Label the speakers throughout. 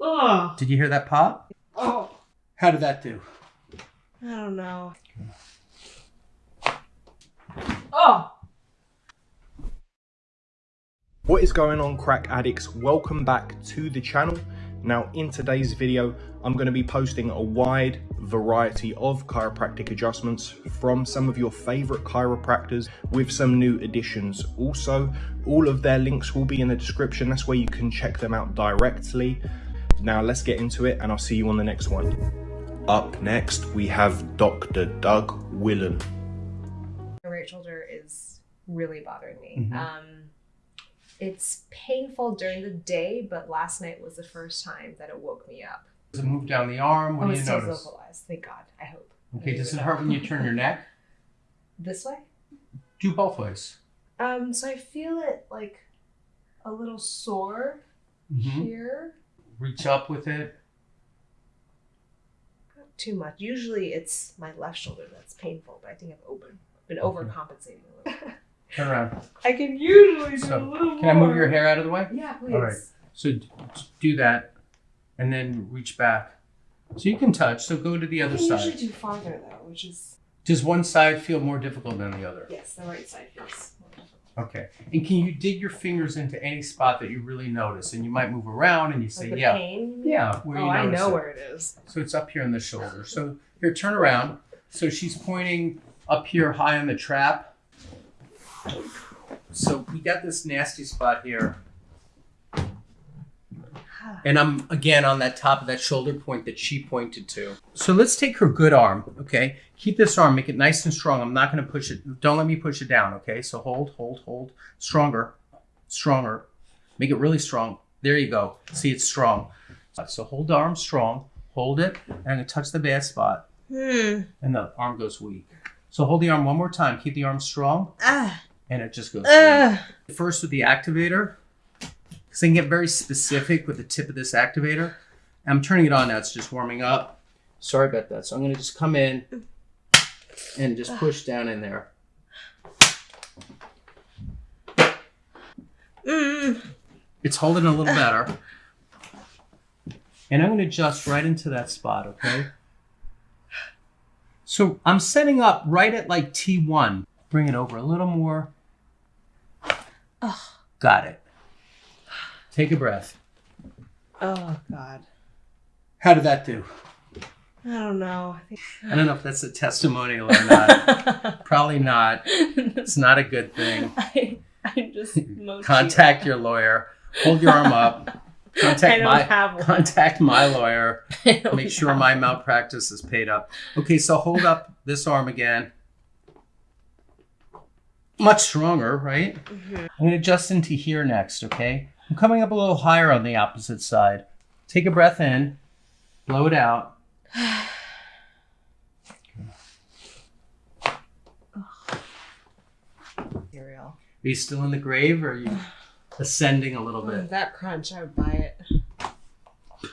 Speaker 1: Oh,
Speaker 2: Did you hear that pop?
Speaker 1: oh,
Speaker 2: How did that do?
Speaker 1: I don't know. Oh,
Speaker 3: What is going on crack addicts? Welcome back to the channel. Now in today's video, I'm going to be posting a wide variety of chiropractic adjustments from some of your favorite chiropractors with some new additions. Also, all of their links will be in the description. That's where you can check them out directly. Now let's get into it and I'll see you on the next one. Up next, we have Dr. Doug Willen.
Speaker 4: My right shoulder is really bothering me.
Speaker 2: Mhm.
Speaker 4: Um, it's painful during the day, but last night was the first time that it woke me up.
Speaker 2: Does it move down the arm? What
Speaker 4: oh,
Speaker 2: do
Speaker 4: it
Speaker 2: you
Speaker 4: stays
Speaker 2: notice?
Speaker 4: localized. Thank God. I hope.
Speaker 2: Okay, does it hurt when you turn your neck?
Speaker 4: This way?
Speaker 2: Do both ways.
Speaker 4: Um, so I feel it like a little sore
Speaker 2: Mhm.
Speaker 4: here.
Speaker 2: Reach up with it.
Speaker 4: Not too much. Usually it's my left shoulder that's painful, but I think I've open, been overcompensating a little.
Speaker 2: Turn around.
Speaker 4: I can usually do
Speaker 2: So,
Speaker 4: a little
Speaker 2: Can I move
Speaker 4: more.
Speaker 2: your hair out of the way?
Speaker 4: Yeah, please.
Speaker 2: All right. So d- do that and then reach back. So you can touch. So go to the
Speaker 4: I
Speaker 2: other side.
Speaker 4: usually do farther though, which is
Speaker 2: Does one side feel more difficult than the other?
Speaker 4: yes, the right side feels.
Speaker 2: Okay. And can you dig your fingers into any spot that you really notice? And you might move around and you say,
Speaker 4: Like
Speaker 2: yeah.
Speaker 4: pain.
Speaker 2: Yeah, where
Speaker 4: oh,
Speaker 2: you
Speaker 4: I know
Speaker 2: it.
Speaker 4: where it is.
Speaker 2: So it's up here in the shoulder. So here, turn around. So she's pointing up here high on the trap. So we got this nasty spot here. And I'm again on that top of that shoulder point that she pointed to. So let's take her good arm, okay? Keep this arm, make it nice and strong. I'm not gonna push it. Don't let me push it down, okay? So hold, hold, hold. Stronger, stronger. Make it really strong. There you go. See, it's strong. So hold the arm strong, hold it, and I'm gonna touch the bad spot,
Speaker 4: Hmm.
Speaker 2: and the arm goes weak. So hold the arm one more time. Keep the arm strong,
Speaker 4: Ah.
Speaker 2: and it just goes.
Speaker 4: Ah.
Speaker 2: First with the activator, because I can get very specific with the tip of this activator. I'm turning it on now, it's just warming up. Sorry about that. So I'm gonna just come in and just push down in there.
Speaker 4: Mm.
Speaker 2: It's holding a little better. And I'm gonna adjust right into that spot, okay? So I'm setting up right at like T1. Bring it over a little more. Got it. Take a breath.
Speaker 4: Oh God.
Speaker 2: How did that do?
Speaker 4: I don't know. I think.
Speaker 2: I don't know if that's a testimonial or not. Probably not. It's not a good thing.
Speaker 4: I, I just.
Speaker 2: Contact your lawyer. Hold your arm up.
Speaker 4: I
Speaker 2: Contact
Speaker 4: don't
Speaker 2: my
Speaker 4: have one.
Speaker 2: contact my lawyer. Make sure my
Speaker 4: one.
Speaker 2: malpractice is paid up. Okay, so hold up this arm again. Much stronger, right?
Speaker 4: Mhm.
Speaker 2: I'm going to adjust into here next, okay? I'm coming up a little higher on the opposite side. Take a breath in, blow it out. Are you still in the grave or are you ascending a little bit?
Speaker 4: that crunch, I would buy it.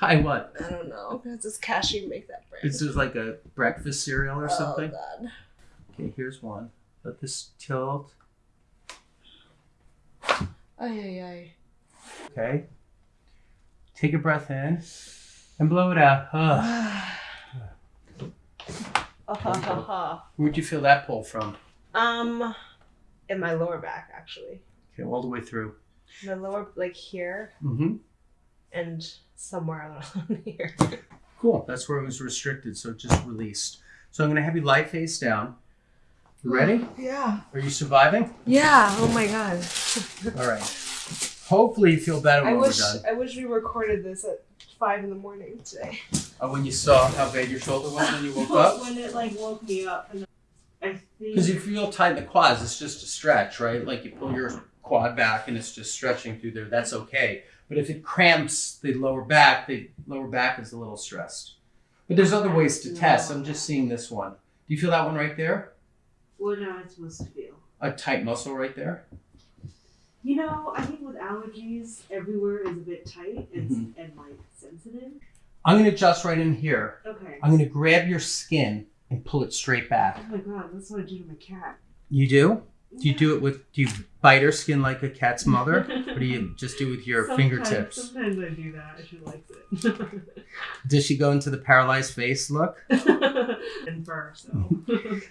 Speaker 2: By what?
Speaker 4: I don't know. Does this cashew make that brand?
Speaker 2: Is this like a breakfast cereal or oh, something?
Speaker 4: Oh God.
Speaker 2: Okay, here's one. Let this tilt.
Speaker 4: Ay ay ay.
Speaker 2: Okay. Take a breath in and blow it out. Ugh.
Speaker 4: Ha, ha, ha.
Speaker 2: Where'd you feel that pull from?
Speaker 4: Um, in my lower back actually.
Speaker 2: Okay, all the way through.
Speaker 4: My lower, like here,
Speaker 2: Mm-hmm.
Speaker 4: and somewhere along here.
Speaker 2: Cool. That's where it was restricted, so it just released. So I'm gonna have you lie face down. You ready?
Speaker 4: Yeah.
Speaker 2: Are you surviving?
Speaker 4: Yeah. Oh my God.
Speaker 2: All right. Hopefully you feel better
Speaker 4: I
Speaker 2: when
Speaker 4: wish
Speaker 2: we're done.
Speaker 4: I wish we recorded this at five in the morning today.
Speaker 2: Oh, when you saw how bad your shoulder was when you woke up?
Speaker 4: when it like woke me up, and I think
Speaker 2: Because if you feel tight in the quads, it's just a stretch, right? Like you pull your quad back and it's just stretching through there. That's okay. But if it cramps the lower back, the lower back is a little stressed. But there's other ways to test. I'm just seeing this one. Do you feel that one right there?
Speaker 1: what am I supposed to feel?
Speaker 2: A tight muscle right there?
Speaker 1: You know, I think with allergies, everywhere is a bit tight and,
Speaker 2: Mm-hmm.
Speaker 1: and like sensitive.
Speaker 2: I'm going to adjust right in here.
Speaker 1: Okay.
Speaker 2: I'm going to grab your skin and pull it straight back.
Speaker 1: Oh my god, that's what I do to my cat.
Speaker 2: You do? Do you do it with? Do you bite her skin like a cat's mother, or do you just do it with your
Speaker 1: Sometimes-
Speaker 2: fingertips?
Speaker 1: Sometimes I do that. If she likes it.
Speaker 2: Does she go into the paralyzed face look?
Speaker 1: and fur, so.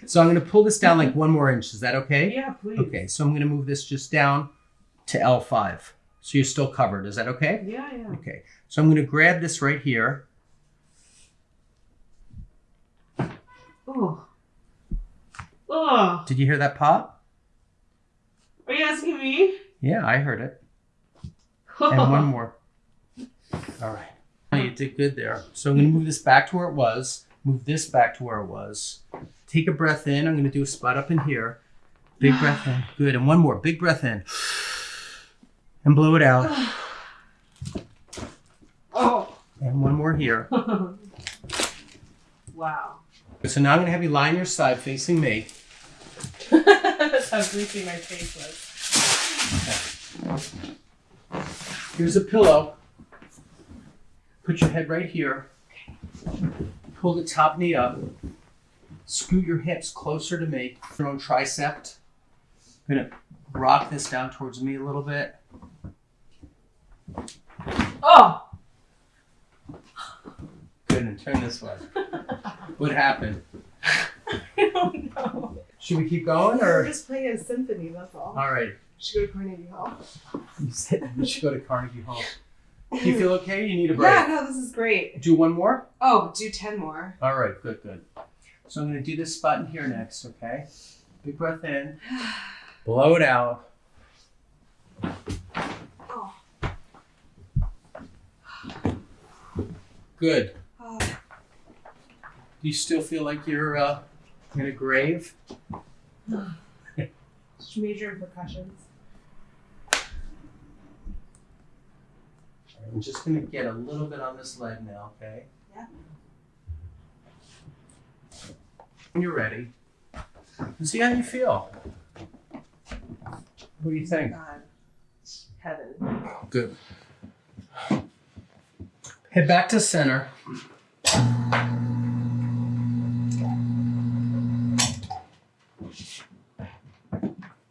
Speaker 2: So I'm going to pull this down like one more inch. Is that okay?
Speaker 1: yeah, please.
Speaker 2: Okay. So I'm going to move this just down to L5. So you're still covered. Is that okay?
Speaker 1: Yeah, yeah.
Speaker 2: Okay. So I'm going to grab this right here.
Speaker 1: Oh. Oh.
Speaker 2: Did you hear that pop?
Speaker 1: Are you asking me?
Speaker 2: Yeah, I heard it. And one more. All right. Oh, You did good there. So I'm going to move this back to where it was. Move this back to where it was. Take a breath in. I'm going to do a spot up in here. Big breath in. Good. And one more. Big breath in. And blow it out.
Speaker 1: Oh.
Speaker 2: And one more here.
Speaker 1: wow.
Speaker 2: So now I'm going to have you lie on your side facing me.
Speaker 1: That's how greasy my face was.
Speaker 2: Here's a pillow. Put your head right here. Pull the top knee up. Scoot your hips closer to me. Your own tricep. I'm gonna rock this down towards me a little bit.
Speaker 1: Oh.
Speaker 2: Good, and turn this way. What happened?
Speaker 1: I don't know.
Speaker 2: Should we keep going or?
Speaker 1: We're just playing a symphony, that's all.
Speaker 2: All right.
Speaker 1: Should go to Carnegie Hall.
Speaker 2: You said we should go to Carnegie Hall. Do you feel okay? You need a break.
Speaker 1: Yeah, no, this is great.
Speaker 2: Do one more?
Speaker 1: Oh, do 10 more.
Speaker 2: All right, good, good. So I'm going to do this spot in here next, okay? Big breath in, blow it out. Good.
Speaker 1: Oh.
Speaker 2: Do you still feel like you're uh, in a grave?
Speaker 1: Major repercussions.
Speaker 2: I'm just going to get a little bit on this leg now, okay?
Speaker 1: Yeah.
Speaker 2: When you're ready, and see how you feel. What do you think?
Speaker 1: God. Heaven.
Speaker 2: Good. Head back to center.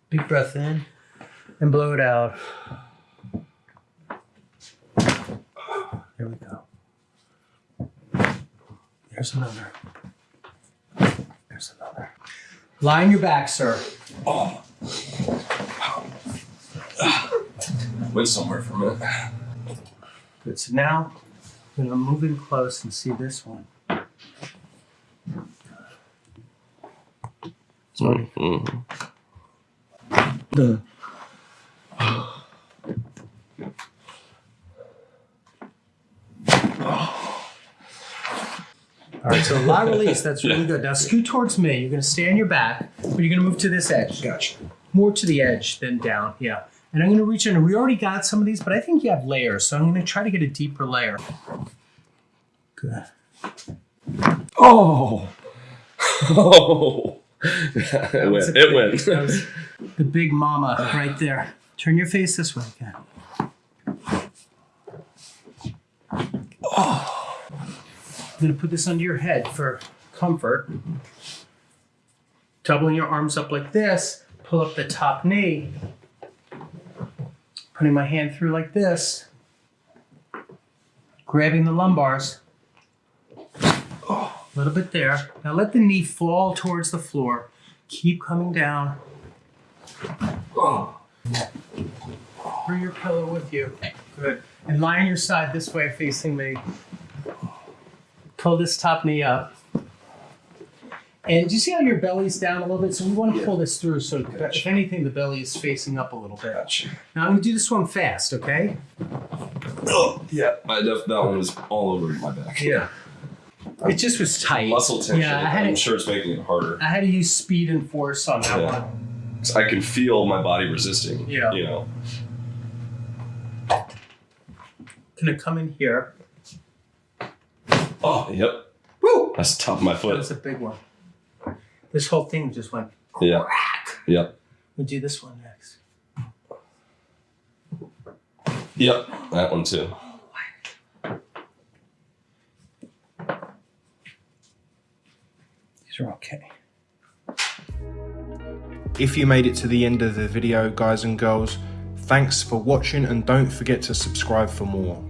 Speaker 2: Big breath in and blow it out. There we go. There's another. There's another. Lie on your back, sir. Oh.
Speaker 5: Went somewhere for a minute.
Speaker 2: Good. So now I'm gonna move in close and see this one. Sorry. The All right, so a lot of release. That's really good. Now scoot towards me. You're gonna stay on your back, but you're gonna move to this edge.
Speaker 3: Gotcha.
Speaker 2: More to the edge than down. Yeah. And I'm gonna reach in. We already got some of these, but I think you have layers, so I'm gonna try to get a deeper layer. Good.
Speaker 5: Oh. Oh. it went. It went.
Speaker 2: The big mama right there. Turn your face this way again. Oh! I'm gonna put this under your head for comfort. Doubling your arms up like this, pull up the top knee. Putting my hand through like this. Grabbing the lumbars. A little bit there. Now let the knee fall towards the floor. Keep coming down.
Speaker 5: Oh.
Speaker 2: Bring your pillow with you. Good. And lie on your side this way, facing me. Pull this top knee up. And do you see how your belly's down a little bit? So we want to pull this through. So if anything, the belly is facing up a little bit.
Speaker 5: Gotcha.
Speaker 2: Now I'm gonna do this one fast, okay?
Speaker 5: Oh, yeah. I def- that one was all over my back.
Speaker 2: Yeah. It just was tight.
Speaker 5: Muscle tension.
Speaker 2: Yeah, I had
Speaker 5: I'm
Speaker 2: to,
Speaker 5: sure it's making it harder.
Speaker 2: I had to use speed and force on that
Speaker 5: Yeah.
Speaker 2: one.
Speaker 5: I can feel my body resisting.
Speaker 2: Yeah.
Speaker 5: You know.
Speaker 2: Gonna come in here.
Speaker 5: Oh, yep.
Speaker 2: Woo!
Speaker 5: That's the top of my
Speaker 2: That
Speaker 5: foot.
Speaker 2: was a big one. This whole thing just went
Speaker 5: Yeah.
Speaker 2: crack.
Speaker 5: Yep.
Speaker 2: We'll do this one next.
Speaker 5: Yep. That one too.
Speaker 2: These are okay.
Speaker 3: If you made it to the end of the video, guys and girls, thanks for watching and don't forget to subscribe for more.